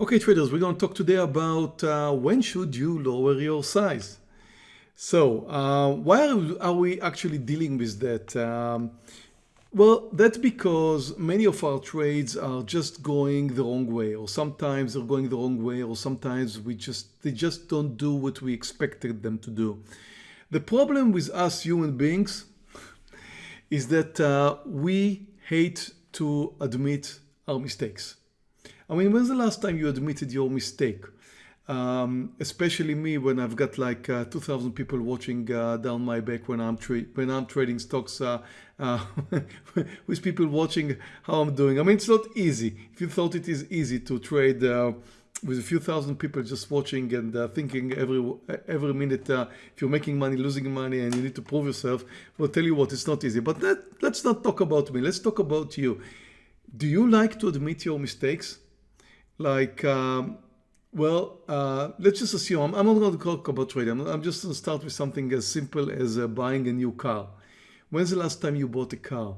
Okay traders, we're going to talk today about uh, when should you lower your size. So uh, why are we actually dealing with that? Um, well, that's because many of our trades are just going the wrong way or sometimes they're going the wrong way or sometimes we just they just don't do what we expected them to do. The problem with us human beings is that uh, we hate to admit our mistakes. I mean, when's the last time you admitted your mistake? Um, especially me when I've got like uh, 2,000 people watching uh, down my back when I'm when I'm trading stocks uh, uh with people watching how I'm doing. I mean, it's not easy. If you thought it is easy to trade uh, with a few thousand people just watching and uh, thinking every every minute if you're making money, losing money, and you need to prove yourself, well, tell you what, it's not easy. But let, let's not talk about me. Let's talk about you. Do you like to admit your mistakes? Like, um, well, uh, let's just assume, I'm, not going to talk about trading. I'm, I'm, just going to start with something as simple as uh, buying a new car. When's the last time you bought a car?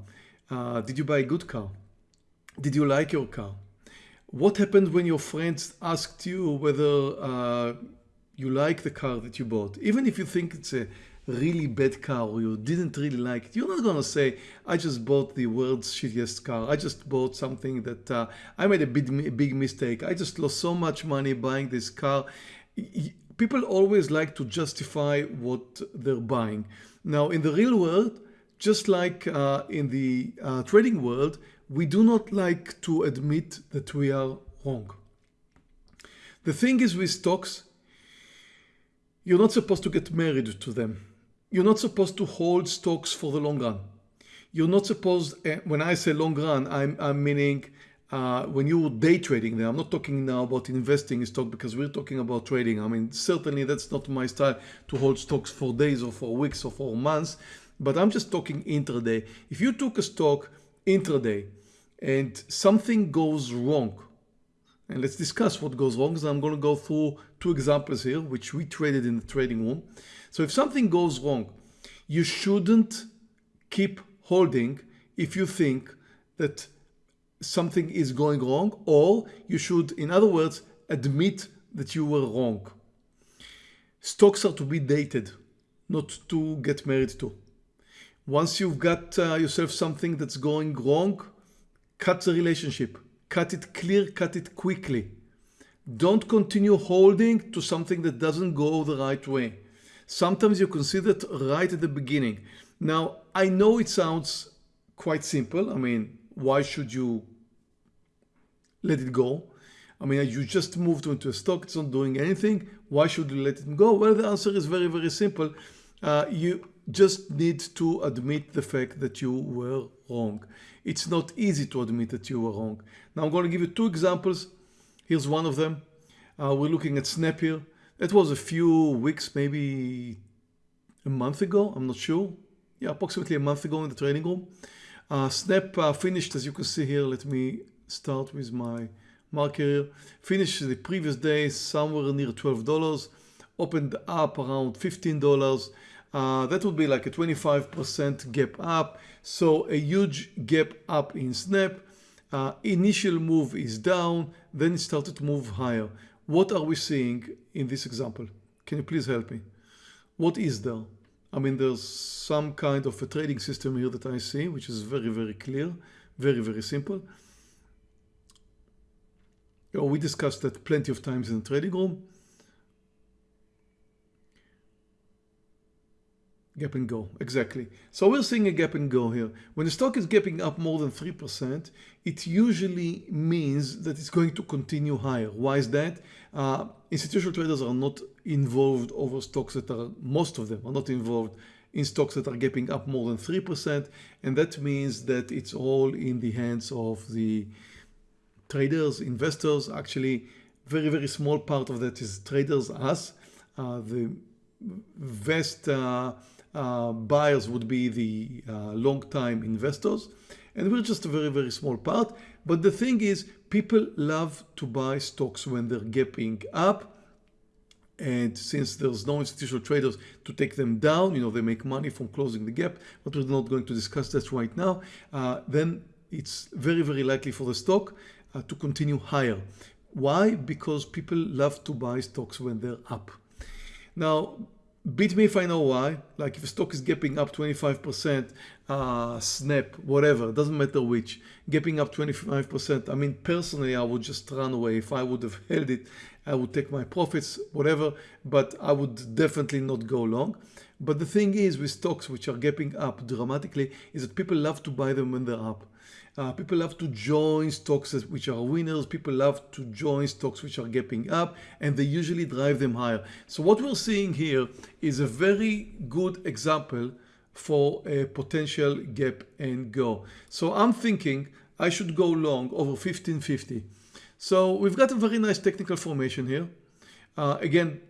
Uh, did you buy a good car? Did you like your car? What happened when your friends asked you whether uh, you like the car that you bought? Even if you think it's a really bad car or you didn't really like it, you're not going to say, I just bought the world's shittiest car. I just bought something that uh, I made a big, big mistake. I just lost so much money buying this car. People always like to justify what they're buying. Now, in the real world, just like uh, in the uh, trading world, we do not like to admit that we are wrong. The thing is with stocks, you're not supposed to get married to them. You're not supposed to hold stocks for the long run. You're not supposed, eh, when I say long run, I'm, I'm meaning uh, when you're day trading them. I'm not talking now about investing in stock because we're talking about trading. I mean, certainly that's not my style to hold stocks for days or for weeks or for months, but I'm just talking intraday. If you took a stock intraday and something goes wrong, and let's discuss what goes wrong. So I'm going to go through two examples here, which we traded in the trading room. So if something goes wrong, you shouldn't keep holding if you think that something is going wrong, or you should, in other words, admit that you were wrong. Stocks are to be dated, not to get married to. Once you've got uh, yourself something that's going wrong, cut the relationship cut it clear, cut it quickly. Don't continue holding to something that doesn't go the right way. Sometimes you consider it right at the beginning. Now, I know it sounds quite simple. I mean, why should you let it go? I mean, you just moved into a stock, it's not doing anything. Why should you let it go? Well, the answer is very, very simple. Uh, you just need to admit the fact that you were wrong. It's not easy to admit that you were wrong. Now I'm going to give you two examples. Here's one of them. Uh, we're looking at Snap here. That was a few weeks, maybe a month ago. I'm not sure. Yeah, approximately a month ago in the trading room. Uh, Snap uh, finished, as you can see here. Let me start with my marker. Finished the previous day somewhere near $12. Opened up around $15 uh, that would be like a 25% gap up. So a huge gap up in Snap. Uh, initial move is down, then it started to move higher. What are we seeing in this example? Can you please help me? What is there? I mean, there's some kind of a trading system here that I see, which is very, very clear, very, very simple. we discussed that plenty of times in the trading room. Gap and go, exactly. So we're seeing a gap and go here. When the stock is gapping up more than 3%, it usually means that it's going to continue higher. Why is that? Uh, institutional traders are not involved over stocks that are, most of them are not involved in stocks that are gapping up more than 3%. And that means that it's all in the hands of the traders, investors. Actually, very, very small part of that is traders, us. Uh, the vast uh, buyers would be the uh, long-time investors. And we're just a very, very small part. But the thing is, people love to buy stocks when they're gapping up. And since there's no institutional traders to take them down, you know, they make money from closing the gap, but we're not going to discuss that right now, uh, then it's very, very likely for the stock uh, to continue higher. Why? Because people love to buy stocks when they're up. Now, beat me if I know why. Like if a stock is gapping up 25%, uh, Snap, whatever, doesn't matter which, gapping up 25%. I mean, personally, I would just run away. If I would have held it, I would take my profits, whatever, but I would definitely not go long. But the thing is with stocks which are gapping up dramatically is that people love to buy them when they're up. Uh, people love to join stocks which are winners. People love to join stocks which are gapping up and they usually drive them higher. So what we're seeing here is a very good example for a potential gap and go. So I'm thinking I should go long over 1550. So we've got a very nice technical formation here. Uh, again,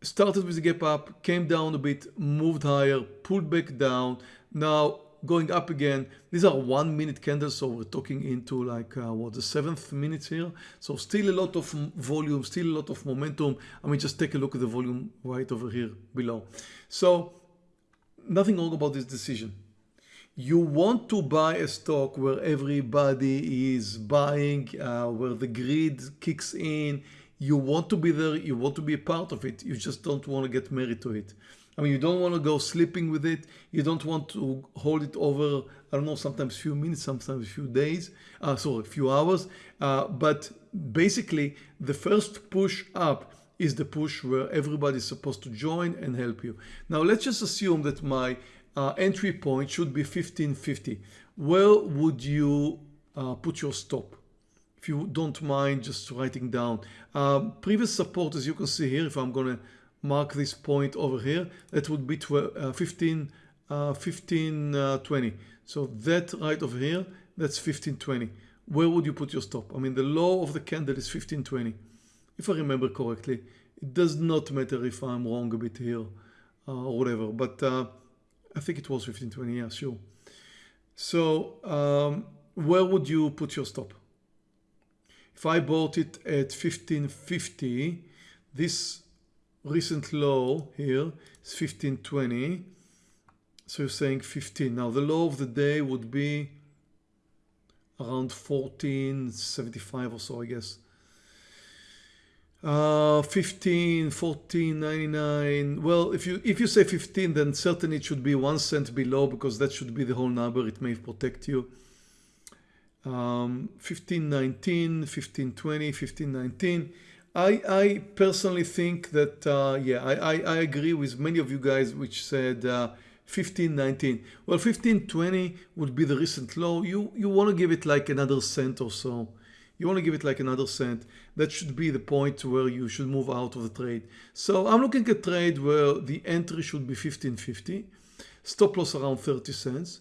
started with a gap up, came down a bit, moved higher, pulled back down. Now going up again. These are one minute candles, so we're talking into like uh, what the seventh minute here. So still a lot of volume, still a lot of momentum. I mean, just take a look at the volume right over here below. So nothing wrong about this decision. You want to buy a stock where everybody is buying, uh, where the greed kicks in. You want to be there, you want to be a part of it. You just don't want to get married to it. I mean, you don't want to go sleeping with it. You don't want to hold it over, I don't know, sometimes few minutes, sometimes a few days, uh, sorry, a few hours. Uh, but basically, the first push up is the push where everybody's supposed to join and help you. Now, let's just assume that my uh, entry point should be 1550. Where would you uh, put your stop? If you don't mind just writing down. Um, previous support, as you can see here, if I'm going to mark this point over here that would be 12, uh, 15 uh, 15 uh, 20 so that right over here that's 1520 where would you put your stop? I mean the low of the candle is 1520 if I remember correctly it does not matter if I'm wrong a bit here uh, or whatever but uh, I think it was 1520 yeah sure. So um, where would you put your stop? If I bought it at 1550 this recent low here is 1520 so you're saying 15 now the low of the day would be around 1475 or so I guess. Uh 15 14 99 well if you if you say 15 then certainly it should be one cent below because that should be the whole number. It may protect you. Um 15 19 15 20 15 19 I, I personally think that, uh, yeah, I, I, I, agree with many of you guys which said uh, 15, 19. Well, 15, 20 would be the recent low. You, you want to give it like another cent or so. You want to give it like another cent. That should be the point where you should move out of the trade. So I'm looking at trade where the entry should be 15.50, stop loss around 30 cents.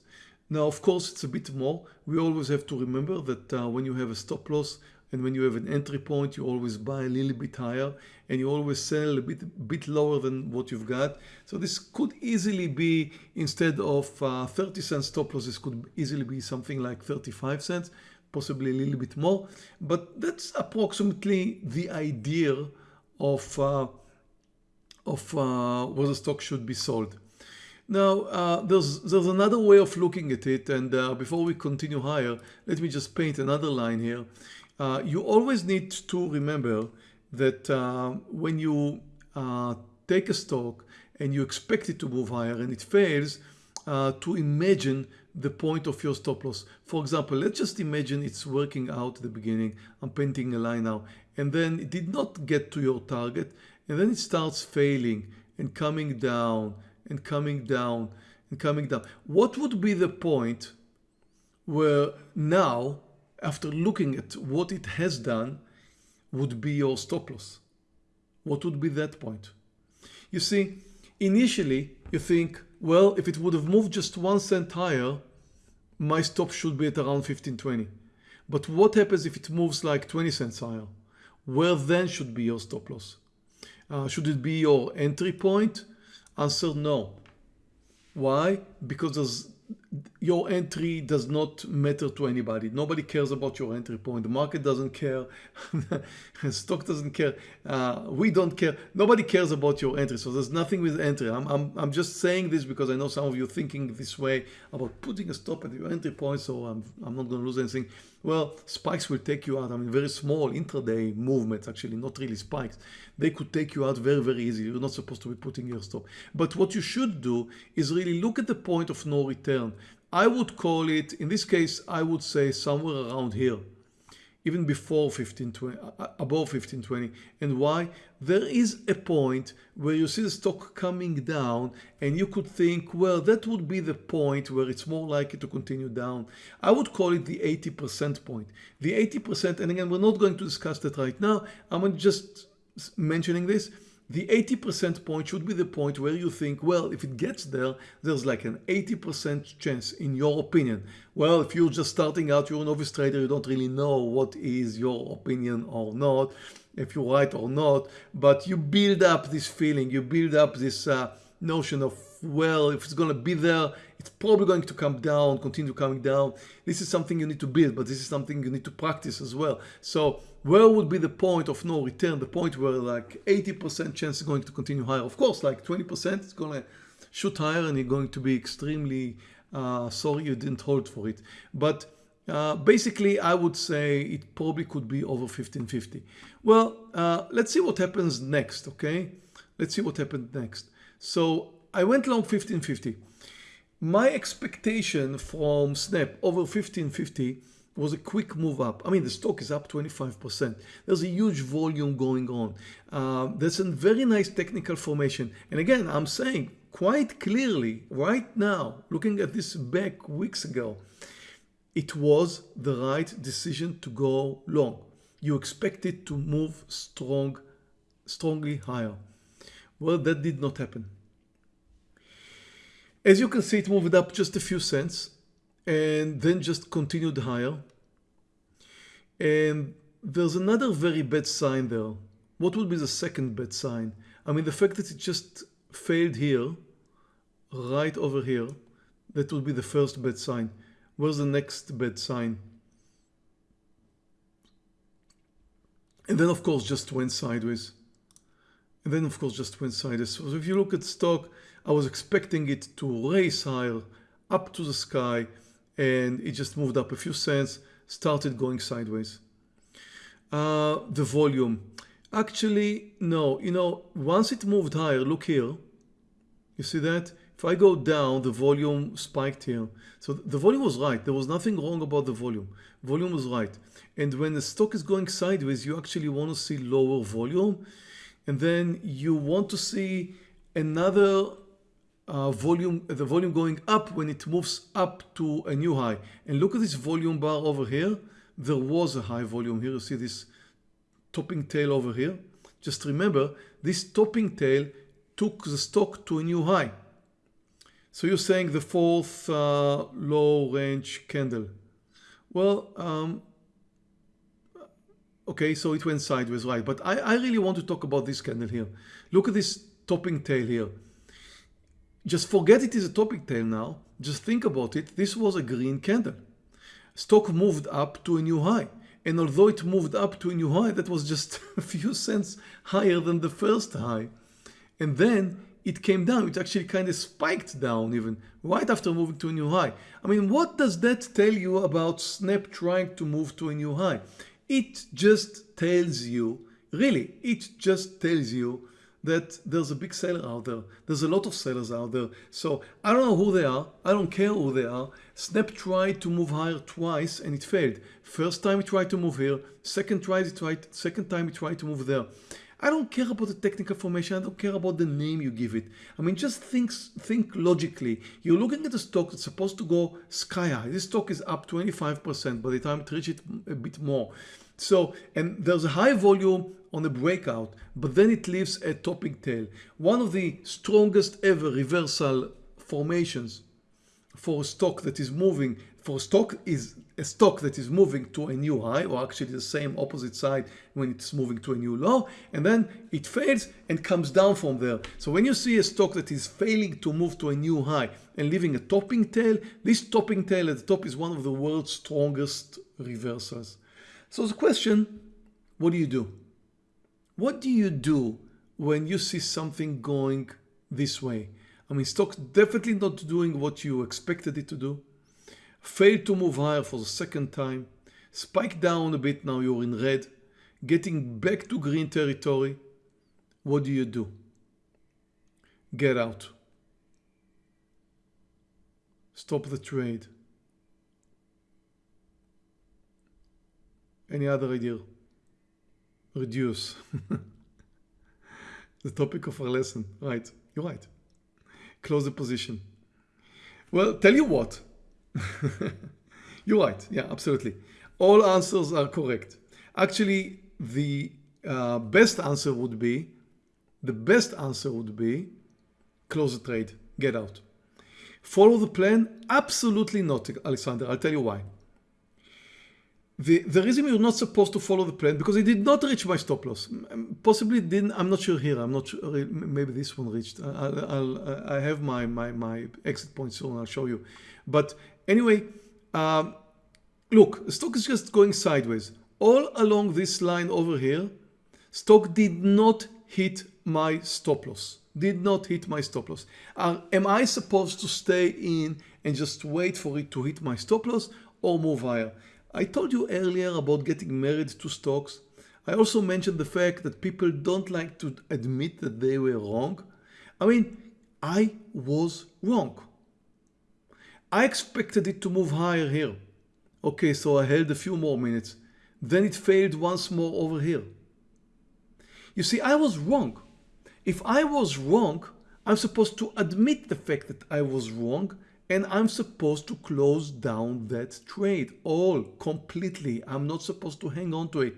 Now, of course, it's a bit more. We always have to remember that uh, when you have a stop loss, and when you have an entry point, you always buy a little bit higher and you always sell a bit, bit lower than what you've got. So this could easily be, instead of uh, 30 cents stop loss, this could easily be something like 35 cents, possibly a little bit more. But that's approximately the idea of, uh, of uh, where the stock should be sold. Now, uh, there's, there's another way of looking at it. And uh, before we continue higher, let me just paint another line here. Uh, you always need to remember that uh, when you uh, take a stock and you expect it to move higher and it fails, uh, to imagine the point of your stop loss. For example, let's just imagine it's working out at the beginning. I'm painting a line now. And then it did not get to your target. And then it starts failing and coming down and coming down and coming down. What would be the point where now after looking at what it has done, would be your stop loss? What would be that point? You see, initially you think, well, if it would have moved just one cent higher, my stop should be at around 1520. But what happens if it moves like 20 cents higher? Where then should be your stop loss? Uh, should it be your entry point? Answer no. Why? Because there's your entry does not matter to anybody. Nobody cares about your entry point. The market doesn't care. Stock doesn't care. Uh, we don't care. Nobody cares about your entry. So there's nothing with entry. I'm, I'm, I'm just saying this because I know some of you thinking this way about putting a stop at your entry point. So I'm, I'm not going to lose anything. Well, spikes will take you out. I mean, very small intraday movements, actually, not really spikes. They could take you out very, very easily. You're not supposed to be putting your stop. But what you should do is really look at the point of no return. I would call it, in this case, I would say somewhere around here, even before 1520, uh, uh, above 1520. And why? There is a point where you see the stock coming down and you could think, well, that would be the point where it's more likely to continue down. I would call it the 80% point. The 80%, and again, we're not going to discuss that right now. I'm just mentioning this the 80% point should be the point where you think, well, if it gets there, there's like an 80% chance in your opinion. Well, if you're just starting out, you're a novice trader, you don't really know what is your opinion or not, if you're right or not, but you build up this feeling, you build up this uh, notion of, well, if it's going to be there, it's probably going to come down, continue coming down. This is something you need to build, but this is something you need to practice as well. So where would be the point of no return, the point where like 80% chance is going to continue higher? Of course, like 20% is going to shoot higher and you're going to be extremely uh, sorry you didn't hold for it. But uh, basically, I would say it probably could be over 1550. Well, uh, let's see what happens next, okay? Let's see what happened next. So I went long 1550. My expectation from Snap over 1550 was a quick move up. I mean, the stock is up 25%. There's a huge volume going on. Uh, there's a very nice technical formation. And again, I'm saying quite clearly right now, looking at this back weeks ago, it was the right decision to go long. You expect it to move strong, strongly higher. Well, that did not happen. As you can see, it moved up just a few cents and then just continued higher. And there's another very bad sign there. What would be the second bad sign? I mean, the fact that it just failed here, right over here, that would be the first bad sign. Where's the next bad sign? And then, of course, just went sideways. And then, of course, just went sideways. So if you look at stock, I was expecting it to race higher up to the sky and it just moved up a few cents, started going sideways. Uh, the volume. Actually, no, you know, once it moved higher, look here, you see that? If I go down, the volume spiked here. So the volume was right. There was nothing wrong about the volume. Volume was right. And when the stock is going sideways, you actually want to see lower volume. And then you want to see another uh, volume, the volume going up when it moves up to a new high. And look at this volume bar over here. There was a high volume here. You see this topping tail over here. Just remember, this topping tail took the stock to a new high. So you're saying the fourth uh, low range candle. Well, um, okay, so it went sideways, right? But I, I really want to talk about this candle here. Look at this topping tail here. Just forget it is a topping tail now. Just think about it. This was a green candle. Stock moved up to a new high. And although it moved up to a new high, that was just a few cents higher than the first high. And then it came down. It actually kind of spiked down even right after moving to a new high. I mean, what does that tell you about Snap trying to move to a new high? It just tells you, really, it just tells you that there's a big seller out there. There's a lot of sellers out there. So I don't know who they are. I don't care who they are. Snap tried to move higher twice and it failed. First time it tried to move here. Second tried it tried, second time it tried to move there. I don't care about the technical formation. I don't care about the name you give it. I mean, just think, think logically. You're looking at a stock that's supposed to go sky high. This stock is up 25% by the time it reaches a bit more. So, and there's a high volume on a breakout, but then it leaves a topping tail. One of the strongest ever reversal formations for a stock that is moving for stock is a stock that is moving to a new high or actually the same opposite side when it's moving to a new low and then it fails and comes down from there. So when you see a stock that is failing to move to a new high and leaving a topping tail, this topping tail at the top is one of the world's strongest reversals. So the question, what do you do? What do you do when you see something going this way? I mean, stock's definitely not doing what you expected it to do failed to move higher for the second time, Spike down a bit, now you're in red, getting back to green territory, what do you do? Get out. Stop the trade. Any other idea? Reduce. the topic of our lesson. Right, you're right. Close the position. Well, tell you what, You're right. Yeah, absolutely. All answers are correct. Actually, the uh, best answer would be, the best answer would be, close the trade, get out. Follow the plan? Absolutely not, Alexander. I'll tell you why. The, the reason you're not supposed to follow the plan because it did not reach my stop loss. Possibly didn't. I'm not sure here. I'm not sure. Maybe this one reached. I'll, I'll, I have my, my, my exit point soon. I'll show you. But Anyway, um, look, stock is just going sideways. All along this line over here, stock did not hit my stop loss. Did not hit my stop loss. Uh, am I supposed to stay in and just wait for it to hit my stop loss or move higher? I told you earlier about getting married to stocks. I also mentioned the fact that people don't like to admit that they were wrong. I mean, I was wrong. I expected it to move higher here. Okay, so I held a few more minutes. Then it failed once more over here. You see, I was wrong. If I was wrong, I'm supposed to admit the fact that I was wrong and I'm supposed to close down that trade all completely. I'm not supposed to hang on to it.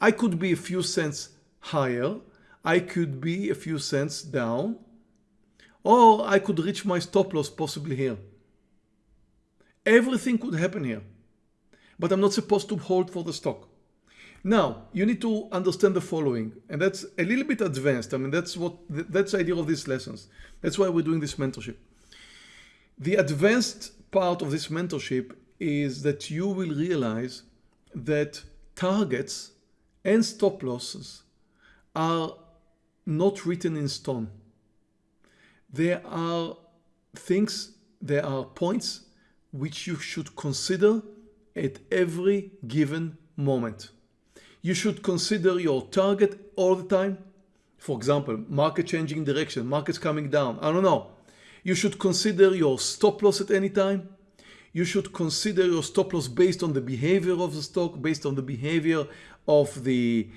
I could be a few cents higher. I could be a few cents down or I could reach my stop loss possibly here. Everything could happen here, but I'm not supposed to hold for the stock. Now, you need to understand the following, and that's a little bit advanced. I mean, that's what that's the idea of these lessons. That's why we're doing this mentorship. The advanced part of this mentorship is that you will realize that targets and stop losses are not written in stone. There are things, there are points which you should consider at every given moment. You should consider your target all the time. For example, market changing direction, markets coming down, I don't know. You should consider your stop loss at any time. You should consider your stop loss based on the behavior of the stock, based on the behavior of the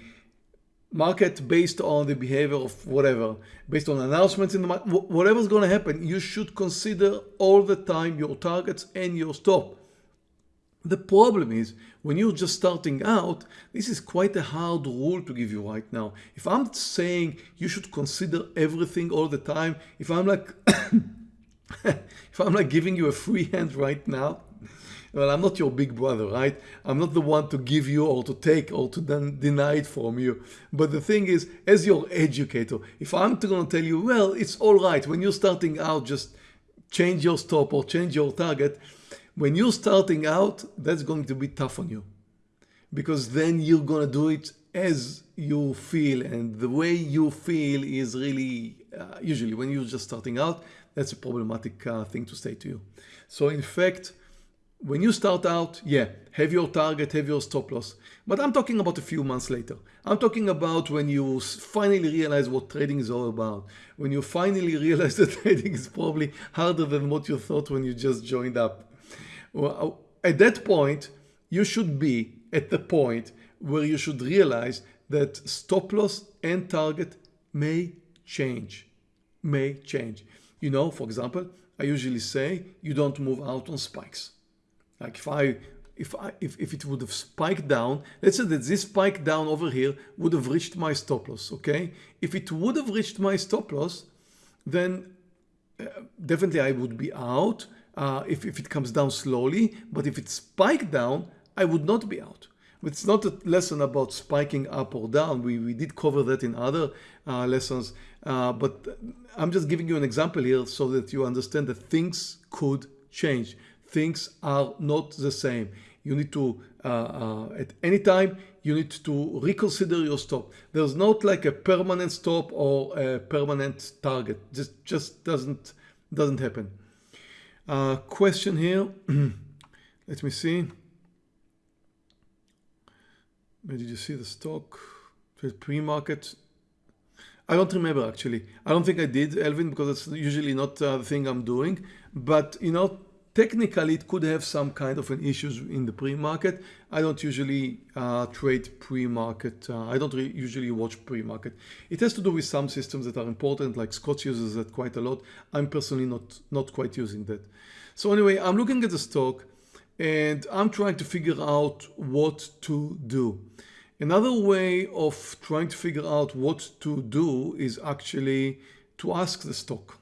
market based on the behavior of whatever, based on announcements in the market, whatever's going to happen, you should consider all the time your targets and your stop. The problem is when you're just starting out, this is quite a hard rule to give you right now. If I'm saying you should consider everything all the time, if I'm like, if I'm like giving you a free hand right now, well, I'm not your big brother, right? I'm not the one to give you or to take or to then deny it from you. But the thing is, as your educator, if I'm going to tell you, well, it's all right. When you're starting out, just change your stop or change your target. When you're starting out, that's going to be tough on you because then you're going to do it as you feel and the way you feel is really uh, usually when you're just starting out that's a problematic uh, thing to say to you so in fact when you start out, yeah, have your target, have your stop loss. But I'm talking about a few months later. I'm talking about when you finally realize what trading is all about. When you finally realize that trading is probably harder than what you thought when you just joined up. Well, at that point, you should be at the point where you should realize that stop loss and target may change, may change. You know, for example, I usually say you don't move out on spikes. Like if I, if I, if, if it would have spiked down, let's say that this spike down over here would have reached my stop loss, okay? If it would have reached my stop loss, then uh, definitely I would be out. uh, if, if it comes down slowly, but if it spiked down, I would not be out. It's not a lesson about spiking up or down. We, we did cover that in other uh, lessons, uh, but I'm just giving you an example here so that you understand that things could change. Things are not the same. You need to, uh, uh, at any time, you need to reconsider your stop. There's not like a permanent stop or a permanent target. Just just doesn't doesn't happen. Uh, question here. Let me see. Where did you see the stock? Pre-market. I don't remember actually. I don't think I did, Elvin, because it's usually not uh, the thing I'm doing. But you know, technically it could have some kind of an issues in the pre-market. I don't usually uh, trade pre-market. Uh, I don't usually watch pre-market. It has to do with some systems that are important, like Scott uses that quite a lot. I'm personally not, not quite using that. So anyway, I'm looking at the stock and I'm trying to figure out what to do. Another way of trying to figure out what to do is actually to ask the stock.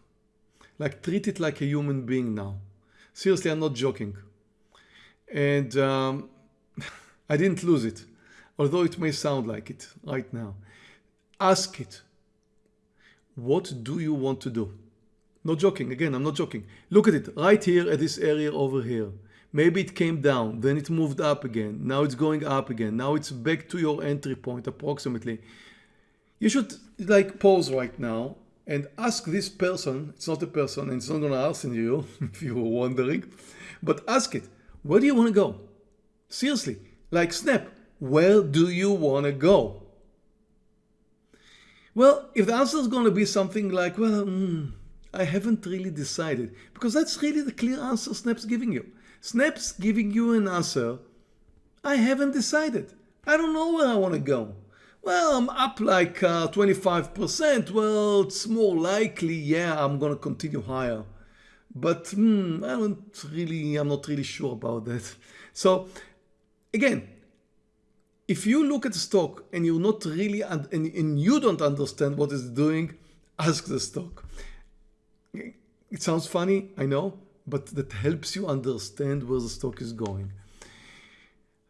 Like treat it like a human being now. Seriously, I'm not joking. And um, I didn't lose it, although it may sound like it right now. Ask it. What do you want to do? Not joking. Again, I'm not joking. Look at it right here at this area over here. Maybe it came down, then it moved up again. Now it's going up again. Now it's back to your entry point approximately. You should like pause right now and ask this person, it's not a person and it's not gonna answer you if you were wondering, but ask it, where do you wanna go? Seriously, like snap, where do you wanna go? Well, if the answer is gonna be something like, well, mm, I haven't really decided, because that's really the clear answer Snap's giving you. Snap's giving you an answer, I haven't decided. I don't know where I wanna go well, I'm up like 25%. Uh, well, it's more likely, yeah, I'm going to continue higher. But hmm, I don't really, I'm not really sure about that. So again, if you look at the stock and you're not really, and, and you don't understand what it's doing, ask the stock. It sounds funny, I know, but that helps you understand where the stock is going.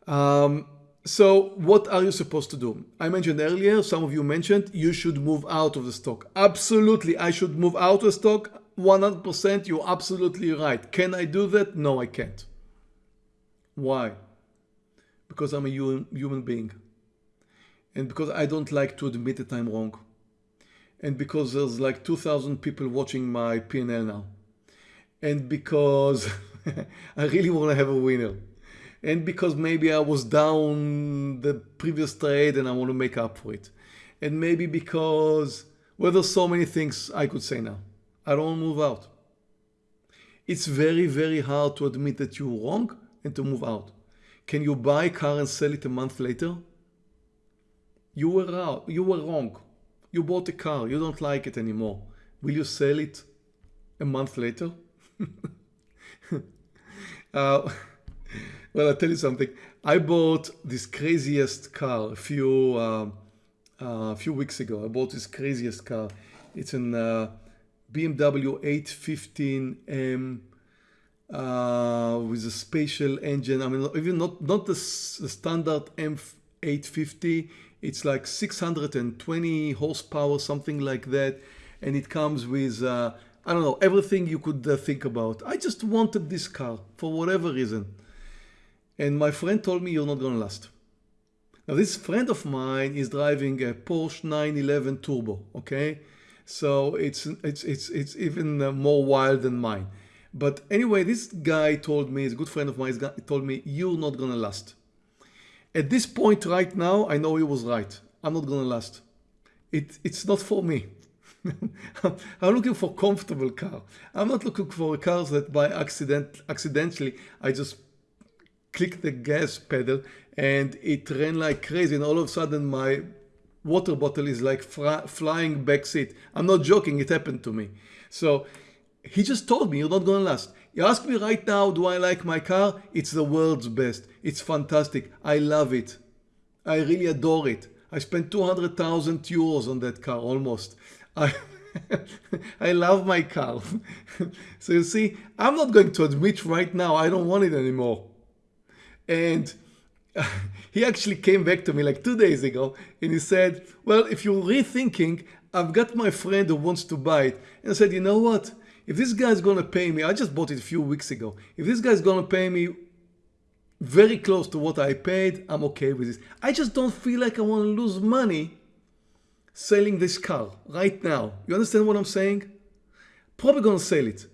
Um, so what are you supposed to do? I mentioned earlier, some of you mentioned you should move out of the stock. Absolutely, I should move out of the stock. 100%, you're absolutely right. Can I do that? No, I can't. Why? Because I'm a human being. And because I don't like to admit that I'm wrong. And because there's like 2,000 people watching my P&L now. And because I really want to have a winner and because maybe I was down the previous trade and I want to make up for it. And maybe because, well, there's so many things I could say now. I don't move out. It's very, very hard to admit that you're wrong and to move out. Can you buy a car and sell it a month later? You were out. You were wrong. You bought a car. You don't like it anymore. Will you sell it a month later? uh, well, I'll tell you something. I bought this craziest car a few uh, uh, few weeks ago. I bought this craziest car. It's an uh, BMW 815M uh, with a spatial engine. I mean, even not not the, the standard M850. It's like 620 horsepower, something like that, and it comes with uh, I don't know everything you could uh, think about. I just wanted this car for whatever reason. And my friend told me you're not going to last. Now this friend of mine is driving a Porsche 911 Turbo, okay? So it's, it's, it's, it's even uh, more wild than mine. But anyway, this guy told me, he's a good friend of mine, he told me, you're not going to last. At this point right now, I know he was right. I'm not going to last. It, it's not for me. I'm looking for comfortable car. I'm not looking for cars that by accident, accidentally, I just click the gas pedal and it ran like crazy and all of a sudden my water bottle is like flying back seat. I'm not joking, it happened to me. So he just told me you're not gonna last. You ask me right now, do I like my car? It's the world's best. It's fantastic. I love it. I really adore it. I spent 200,000 euros on that car almost. I love my car. so you see, I'm not going to admit right now I don't want it anymore. And he actually came back to me like two days ago and he said, well, if you're rethinking, I've got my friend who wants to buy it. And I said, you know what? If this guy's going to pay me, I just bought it a few weeks ago. If this guy's going to pay me very close to what I paid, I'm okay with this. I just don't feel like I want to lose money selling this car right now. You understand what I'm saying? Probably to sell it,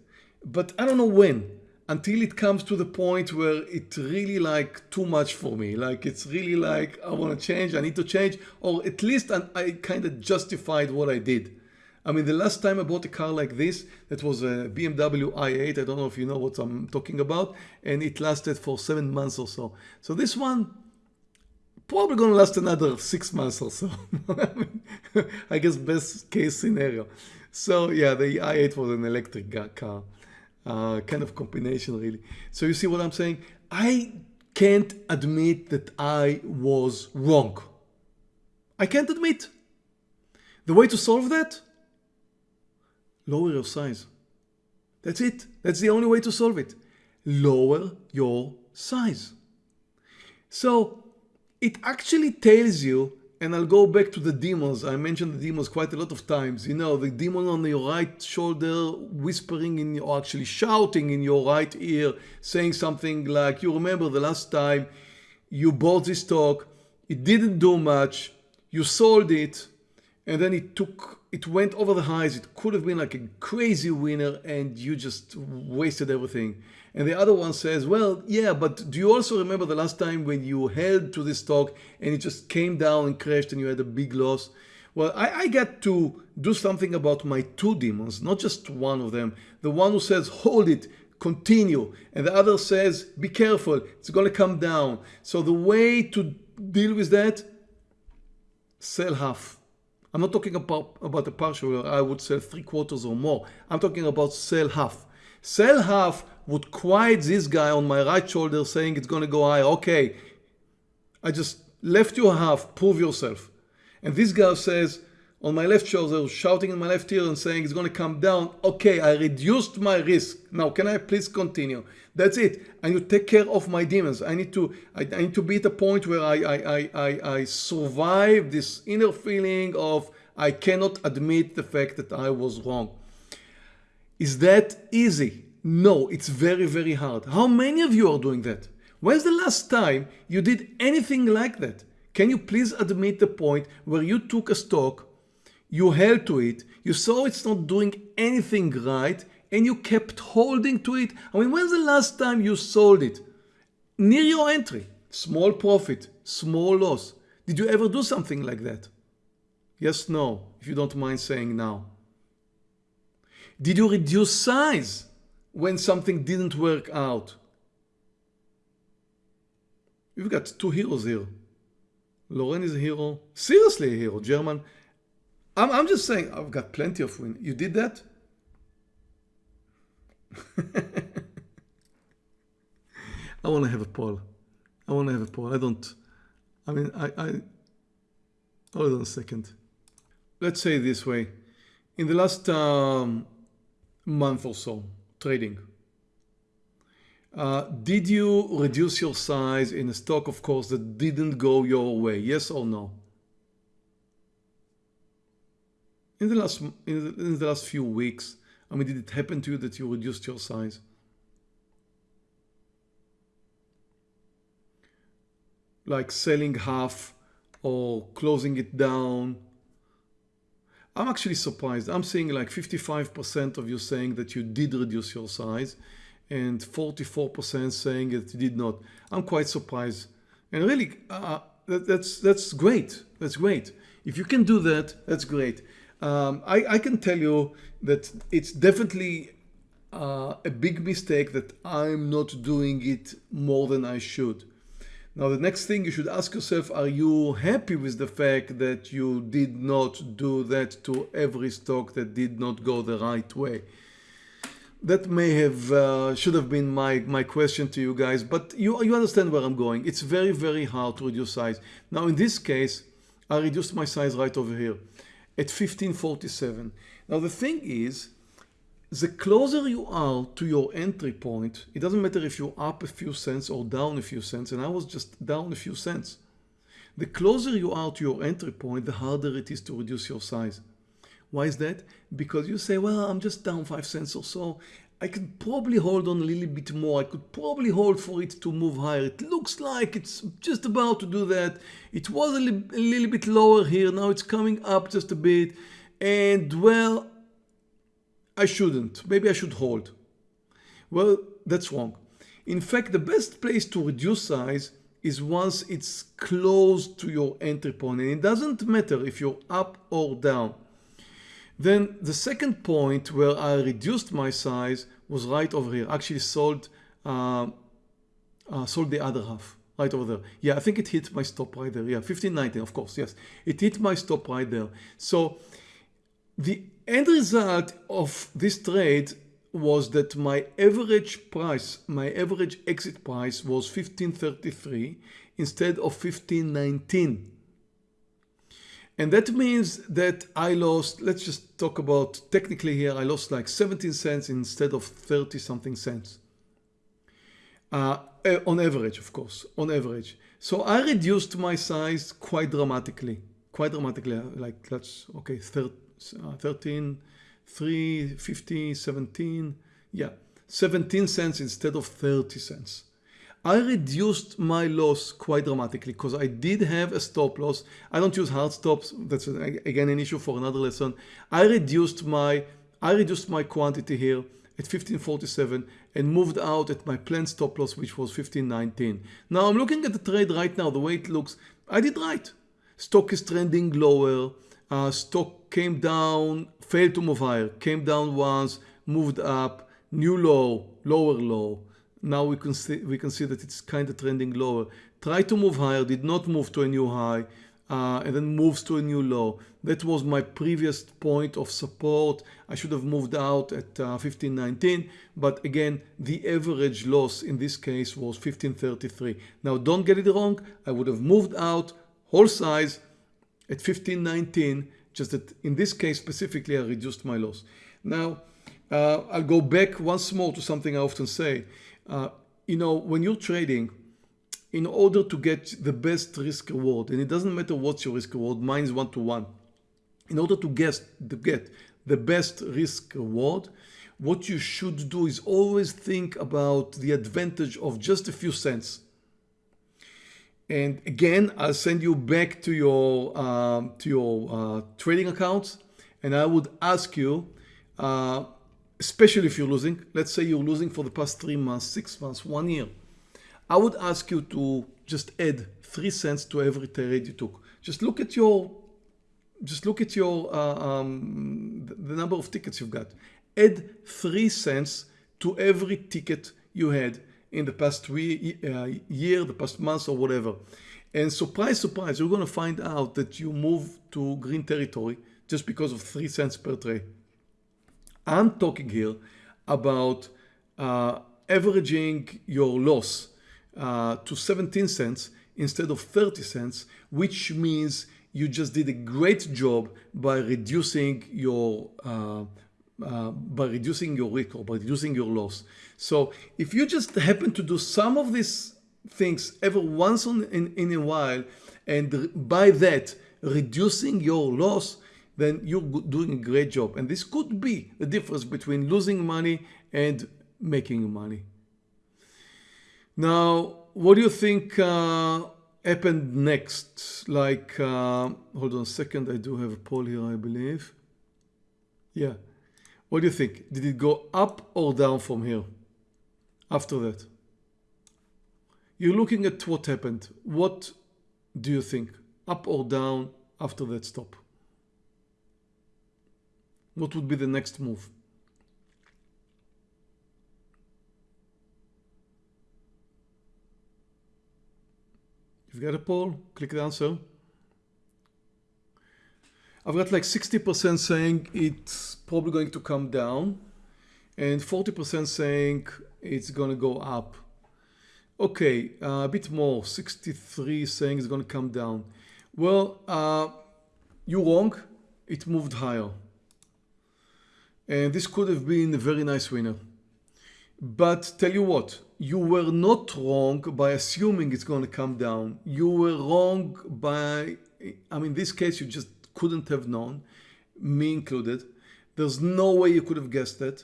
but I don't know when until it comes to the point where it's really like too much for me. Like it's really like I want to change, I need to change, or at least I, I kind of justified what I did. I mean, the last time I bought a car like this, that was a BMW i8. I don't know if you know what I'm talking about. And it lasted for seven months or so. So this one, probably going to last another six months or so. I, guess best case scenario. So yeah, the i8 was an electric car. Uh, kind of combination really. So you see what I'm saying? I can't admit that I was wrong. I can't admit. The way to solve that? lower your size. That's it. That's the only way to solve it. Lower your size. So it actually tells you, and I'll go back to the demons. I mentioned the demons quite a lot of times. You know, the demon on your right shoulder whispering in your, actually shouting in your right ear, saying something like, you remember the last time you bought this stock, it didn't do much, you sold it, and then it took it went over the highs. It could have been like a crazy winner and you just wasted everything. And the other one says well yeah but do you also remember the last time when you held to this stock and it just came down and crashed and you had a big loss? Well I, I get to do something about my two demons not just one of them. The one who says hold it continue. And the other says be careful it's going to come down. So the way to deal with that sell half I'm not talking about, about a partial, I would sell three quarters or more. I'm talking about sell half. Sell half would quiet this guy on my right shoulder saying it's going to go high. Okay, I just left you half, prove yourself. And this guy says, on my left shoulder, shouting in my left ear and saying it's going to come down. Okay, I reduced my risk. Now, can I please continue? That's it. I need to take care of my demons. I need to, I, I need to be at a point where I, I, I, I, survive this inner feeling of I cannot admit the fact that I was wrong. Is that easy? No, it's very, very hard. How many of you are doing that? When's the last time you did anything like that? Can you please admit the point where you took a stock you held to it, you saw it's not doing anything right, and you kept holding to it. I mean, when's the last time you sold it? Near your entry, small profit, small loss. Did you ever do something like that? Yes, no, if you don't mind saying now. Did you reduce size when something didn't work out? You've got two heroes here. Lauren is a hero, seriously a hero, German I'm, I'm just saying, I've got plenty of win. You did that? I want to have a poll. I want to have a poll. I don't, I mean, I, I, hold on a second. Let's say this way. In the last um, month or so, trading, uh, did you reduce your size in a stock, of course, that didn't go your way? Yes or no? In the last in the, in the last few weeks? I mean, did it happen to you that you reduced your size? Like selling half or closing it down. I'm actually surprised. I'm seeing like 55% of you saying that you did reduce your size and 44% saying that you did not. I'm quite surprised. And really, uh, that, that's, that's great. That's great. If you can do that, that's great. Um, I, I, can tell you that it's definitely uh, a big mistake that I'm not doing it more than I should. Now, the next thing you should ask yourself, are you happy with the fact that you did not do that to every stock that did not go the right way? That may have, uh, should have been my, my question to you guys, but you, you understand where I'm going. It's very, very hard to reduce size. Now, in this case, I reduced my size right over here. At 1547. Now the thing is, the closer you are to your entry point, it doesn't matter if you're up a few cents or down a few cents, and I was just down a few cents. The closer you are to your entry point, the harder it is to reduce your size. Why is that? Because you say, well, I'm just down five cents or so. I could probably hold on a little bit more. I could probably hold for it to move higher. It looks like it's just about to do that. It was a, li a little bit lower here. Now it's coming up just a bit. And well, I shouldn't. Maybe I should hold. Well, that's wrong. In fact, the best place to reduce size is once it's close to your entry point. point and it doesn't matter if you're up or down. Then the second point where I reduced my size was right over here. Actually sold, uh, uh, sold the other half right over there. Yeah, I think it hit my stop right there. Yeah, 1590, of course. Yes, it hit my stop right there. So the end result of this trade was that my average price, my average exit price was 1533 instead of 1519. And that means that I lost, let's just talk about technically here, I lost like 17 cents instead of 30 something cents. Uh, eh, on average, of course, on average. So I reduced my size quite dramatically, quite dramatically, like that's, okay, 30, uh, 13, 3, 50, 17, yeah, 17 cents instead of 30 cents. I reduced my loss quite dramatically because I did have a stop loss. I don't use hard stops. That's again an issue for another lesson. I reduced my I reduced my quantity here at 1547 and moved out at my planned stop loss which was 1519. Now I'm looking at the trade right now the way it looks. I did right. Stock is trending lower. Uh, stock came down, failed to move higher, came down once, moved up, new low, lower low now we can see we can see that it's kind of trending lower. Try to move higher did not move to a new high uh, and then moves to a new low. That was my previous point of support. I should have moved out at uh, 1519 but again the average loss in this case was 1533 now don't get it wrong I would have moved out whole size at 1519 just that in this case specifically I reduced my loss. Now uh, I'll go back once more to something I often say uh, you know, when you're trading, in order to get the best risk reward, and it doesn't matter what's your risk reward, mine is one to one. In order to guess to get the best risk reward, what you should do is always think about the advantage of just a few cents. And again, I'll send you back to your um, to your uh, trading accounts, and I would ask you uh, especially if you're losing. Let's say you're losing for the past three months, six months, one year. I would ask you to just add three cents to every trade you took. Just look at your, just look at your, uh, um, the number of tickets you've got. Add three cents to every ticket you had in the past three, uh, year, the past months or whatever. And surprise, surprise, you're going to find out that you move to green territory just because of three cents per trade. I'm talking here about uh, averaging your loss uh, to 17 cents instead of 30 cents, which means you just did a great job by reducing your uh, uh, by reducing your risk or by reducing your loss. So if you just happen to do some of these things ever once on, in, in a while, and by that reducing your loss, then you're doing a great job. And this could be the difference between losing money and making money. Now, what do you think uh, happened next? Like, uh, hold on a second, I do have a poll here, I believe. Yeah. What do you think? Did it go up or down from here after that? You're looking at what happened. What do you think? Up or down after that stop? What would be the next move? You've got a poll, click the answer. I've got like 60% saying it's probably going to come down and 40% saying it's going to go up. Okay, uh, a bit more, 63 saying it's going to come down. Well, uh, you're wrong it moved higher. And this could have been a very nice winner. But tell you what, you were not wrong by assuming it's going to come down. You were wrong by, I mean, in this case, you just couldn't have known, me included. There's no way you could have guessed it.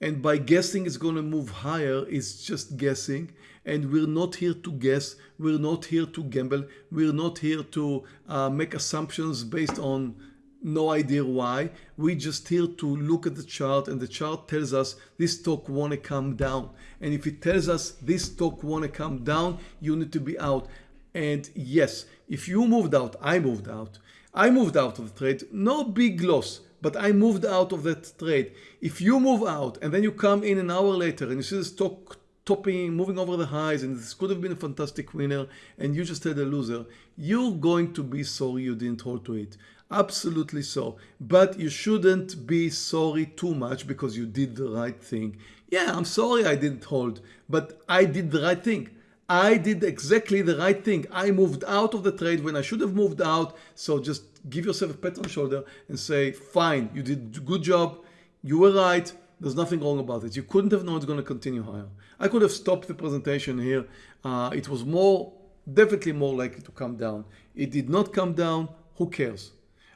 And by guessing it's going to move higher, it's just guessing. And we're not here to guess. We're not here to gamble. We're not here to uh, make assumptions based on no idea why. We're just here to look at the chart and the chart tells us this stock want to come down. And if it tells us this stock want to come down, you need to be out. And yes, if you moved out, I moved out. I moved out of the trade, no big loss, but I moved out of that trade. If you move out and then you come in an hour later and you see the stock topping, moving over the highs, and this could have been a fantastic winner, and you just had a loser, you're going to be sorry you didn't hold to it. Absolutely so. But you shouldn't be sorry too much because you did the right thing. Yeah, I'm sorry I didn't hold, but I did the right thing. I did exactly the right thing. I moved out of the trade when I should have moved out. So just give yourself a pat on the shoulder and say, fine, you did good job. You were right. There's nothing wrong about it. You couldn't have known it's going to continue higher. I could have stopped the presentation here. Uh, it was more, definitely more likely to come down. It did not come down. Who cares?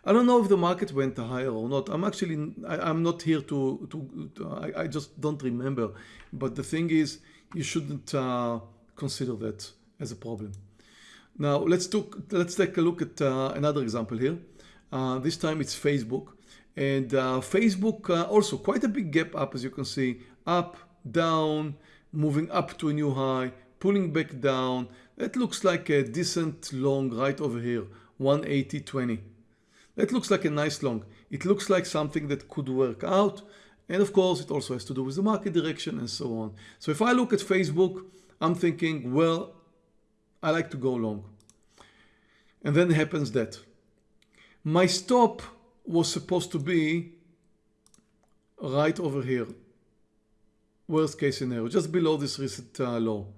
I don't know if the market went higher or not. I'm actually, I, am not here to, to, to I, I, just don't remember. But the thing is, you shouldn't uh, consider that as a problem. Now let's, talk, let's take a look at uh, another example here. Uh, this time it's Facebook. And uh, Facebook uh, also quite a big gap up as you can see, up, down, moving up to a new high, pulling back down. That looks like a decent long right over here, 180.20. That looks like a nice long. It looks like something that could work out. And of course, it also has to do with the market direction and so on. So if I look at Facebook, I'm thinking, well, I like to go long. And then happens that. My stop was supposed to be right over here. Worst case scenario, just below this recent uh, low.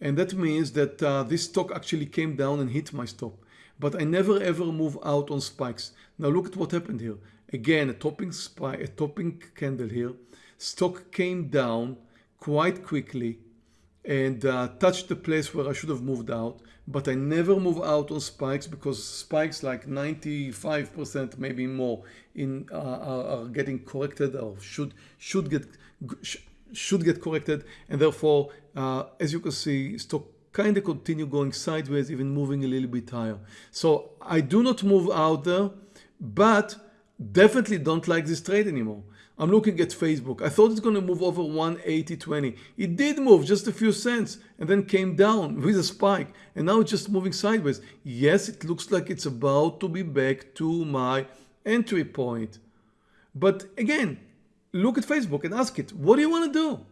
And that means that uh, this stock actually came down and hit my stop but I never ever move out on spikes. Now look at what happened here. Again, a topping spike, a topping candle here. Stock came down quite quickly and uh, touched the place where I should have moved out. But I never move out on spikes because spikes like 95%, maybe more, in uh, are, are, getting corrected or should should get should get corrected, and therefore, uh, as you can see, stock kind of continue going sideways, even moving a little bit higher. So I do not move out there, but definitely don't like this trade anymore. I'm looking at Facebook. I thought it's going to move over 180.20. It did move just a few cents and then came down with a spike. And now it's just moving sideways. Yes, it looks like it's about to be back to my entry point. But again, look at Facebook and ask it, what do you want to do?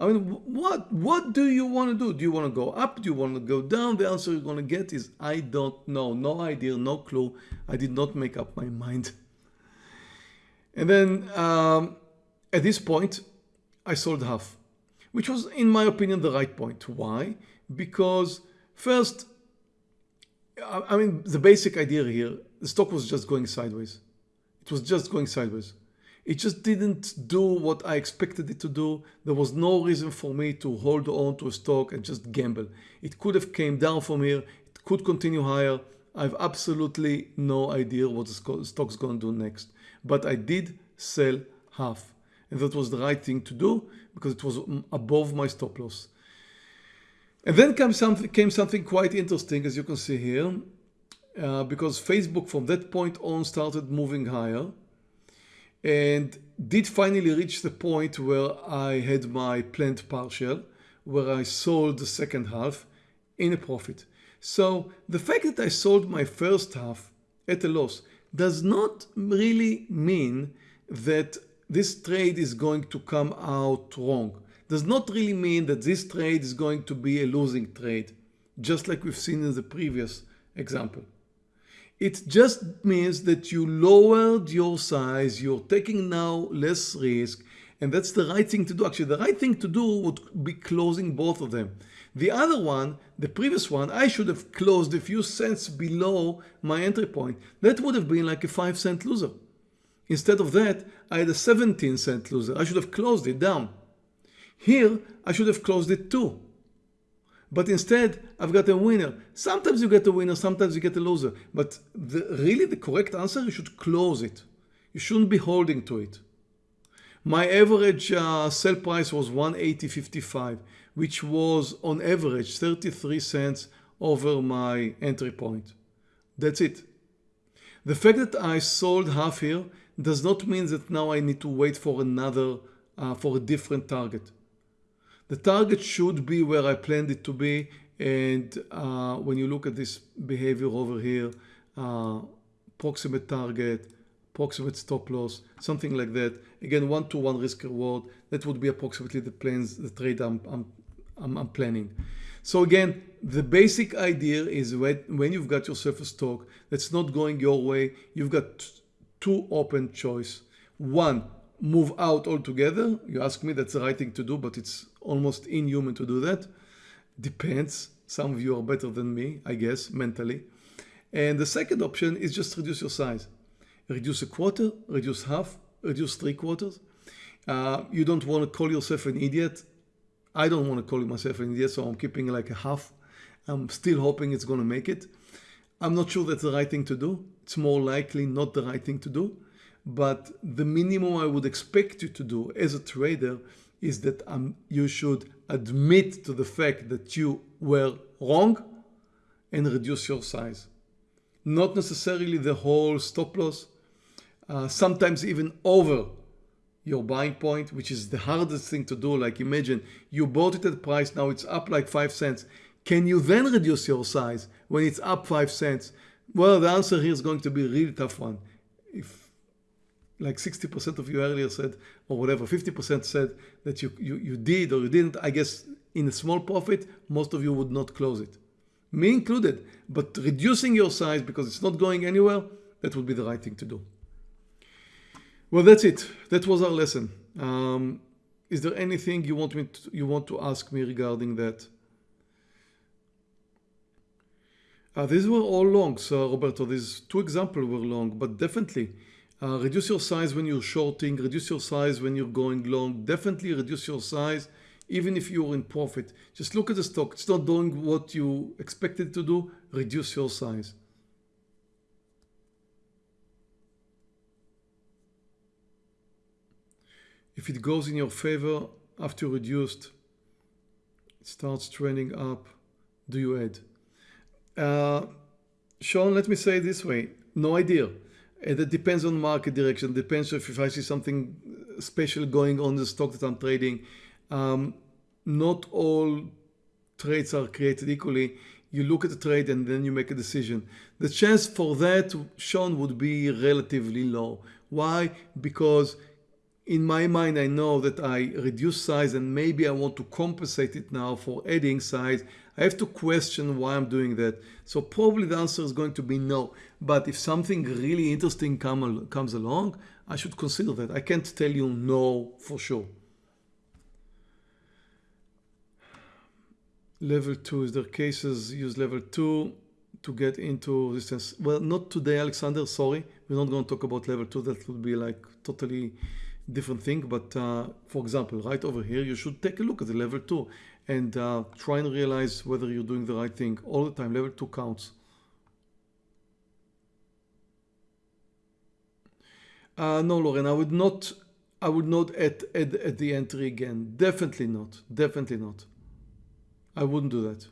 I mean, what what do you want to do? Do you want to go up? Do you want to go down? The answer you're going to get is I don't know. No idea, no clue. I did not make up my mind. And then um, at this point, I sold half, which was, in my opinion, the right point. Why? Because first, I mean, the basic idea here, the stock was just going sideways. It was just going sideways. It just didn't do what I expected it to do. There was no reason for me to hold on to a stock and just gamble. It could have came down from here. It could continue higher. I have absolutely no idea what the stock's going to do next. But I did sell half. And that was the right thing to do because it was above my stop loss. And then came something, came something quite interesting, as you can see here, uh, because Facebook from that point on started moving higher and did finally reach the point where I had my planned partial, where I sold the second half in a profit. So the fact that I sold my first half at a loss does not really mean that this trade is going to come out wrong. Does not really mean that this trade is going to be a losing trade, just like we've seen in the previous example. It just means that you lowered your size, you're taking now less risk, and that's the right thing to do. Actually, the right thing to do would be closing both of them. The other one, the previous one, I should have closed a few cents below my entry point. That would have been like a five cent loser. Instead of that, I had a 17 cent loser. I should have closed it down. Here, I should have closed it too. But instead, I've got a winner. Sometimes you get a winner, sometimes you get a loser. But the, really the correct answer, you should close it. You shouldn't be holding to it. My average uh, sell price was 180.55, which was on average 33 cents over my entry point. That's it. The fact that I sold half here does not mean that now I need to wait for another, uh, for a different target. The target should be where I planned it to be. And uh, when you look at this behavior over here, uh, proximate target, approximate stop loss, something like that. Again, one-to-one -one risk reward. That would be approximately the plans, the trade I'm, I'm, I'm, I'm planning. So again, the basic idea is when, when you've got yourself a stock that's not going your way, you've got two open choice. One, move out altogether. You ask me, that's the right thing to do, but it's almost inhuman to do that. Depends. Some of you are better than me, I guess, mentally. And the second option is just reduce your size. Reduce a quarter, reduce half, reduce three quarters. Uh, you don't want to call yourself an idiot. I don't want to call myself an idiot, so I'm keeping like a half. I'm still hoping it's going to make it. I'm not sure that's the right thing to do. It's more likely not the right thing to do. But the minimum I would expect you to do as a trader is that um, you should admit to the fact that you were wrong and reduce your size. Not necessarily the whole stop loss, uh, sometimes even over your buying point, which is the hardest thing to do. Like imagine you bought it at price, now it's up like five cents. Can you then reduce your size when it's up five cents? Well, the answer here is going to be a really tough one. If like 60% of you earlier said, or whatever, 50% said that you, you, you did or you didn't, I guess in a small profit, most of you would not close it. Me included, but reducing your size because it's not going anywhere, that would be the right thing to do. Well, that's it. That was our lesson. Um, is there anything you want me to, you want to ask me regarding that? Uh, these were all long, so Roberto. These two examples were long, but definitely uh, reduce your size when you're shorting, reduce your size when you're going long, definitely reduce your size even if you're in profit. Just look at the stock. It's not doing what you expected to do, reduce your size. If it goes in your favor after reduced, it starts trending up, do you add? Uh, Sean, let me say this way, no idea. And it depends on market direction. Depends if, if I see something special going on the stock that I'm trading. Um, not all trades are created equally. You look at the trade and then you make a decision. The chance for that, Sean, would be relatively low. Why? Because in my mind, I know that I reduce size and maybe I want to compensate it now for adding size. I have to question why I'm doing that. So probably the answer is going to be no. But if something really interesting come, comes along, I should consider that. I can't tell you no for sure. Level 2, is there cases use level 2 to get into resistance? Well, not today, Alexander, sorry. We're not going to talk about level 2. That would be like totally different thing. But uh, for example, right over here, you should take a look at the level 2 and uh, try and realize whether you're doing the right thing all the time. Level 2 counts. Uh, no, Lauren, I would not I would not add, add, add the entry again. Definitely not. Definitely not. I wouldn't do that.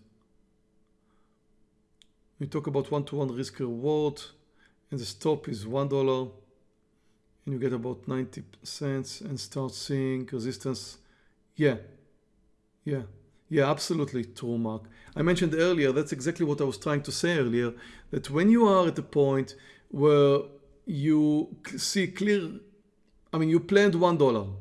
We talk about one-to-one -one risk reward and the stop is $1 and you get about 90 cents and start seeing resistance. Yeah, yeah, yeah, absolutely true, Mark. I mentioned earlier, that's exactly what I was trying to say earlier, that when you are at a point where you see clear, I mean, you planned $1,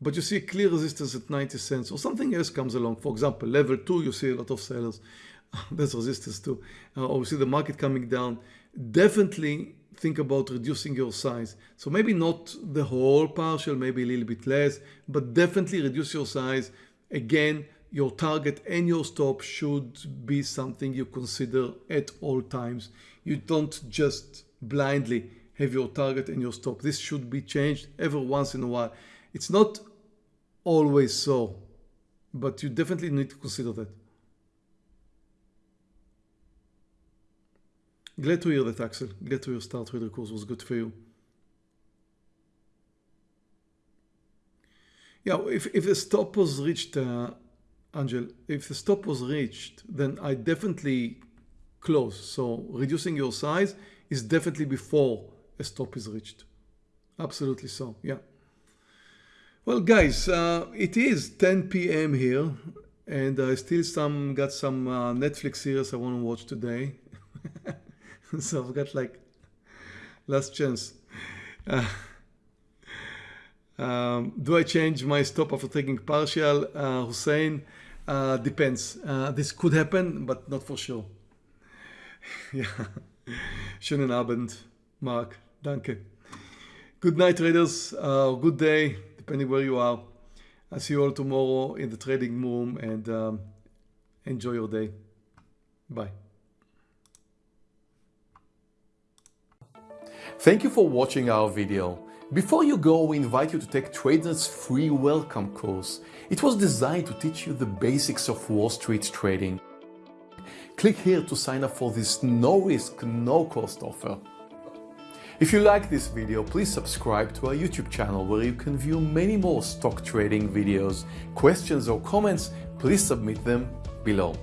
but you see clear resistance at 90 cents or something else comes along. For example, level two, you see a lot of sellers. There's resistance too. Uh, or you see the market coming down. Definitely think about reducing your size. So maybe not the whole partial, maybe a little bit less, but definitely reduce your size. Again, your target and your stop should be something you consider at all times. You don't just blindly have your target and your stop. This should be changed every once in a while. It's not always so, but you definitely need to consider that. Glad to hear that, Axel. Glad to hear Star Trader course was good for you. Yeah, if, if the stop was reached, uh, Angel, if the stop was reached, then I definitely close. So reducing your size is definitely before a stop is reached. Absolutely so, yeah. Well, guys, uh, it is 10 p.m. here, and I still some got some uh, Netflix series I want to watch today. so I've got like last chance. Uh, um, do I change my stop after taking partial? Uh, Hussein, uh, depends. Uh, this could happen, but not for sure. ja. Schönen Abend, Mark. Danke. Good night, traders. Uh, good day, depending where you are. I'll see you all tomorrow in the trading room and um, enjoy your day. Bye. Thank you for watching our video. Before you go, we invite you to take Trader's free welcome course. It was designed to teach you the basics of Wall Street trading. Click here to sign up for this no risk, no cost offer. If you like this video, please subscribe to our YouTube channel where you can view many more stock trading videos. Questions or comments, please submit them below.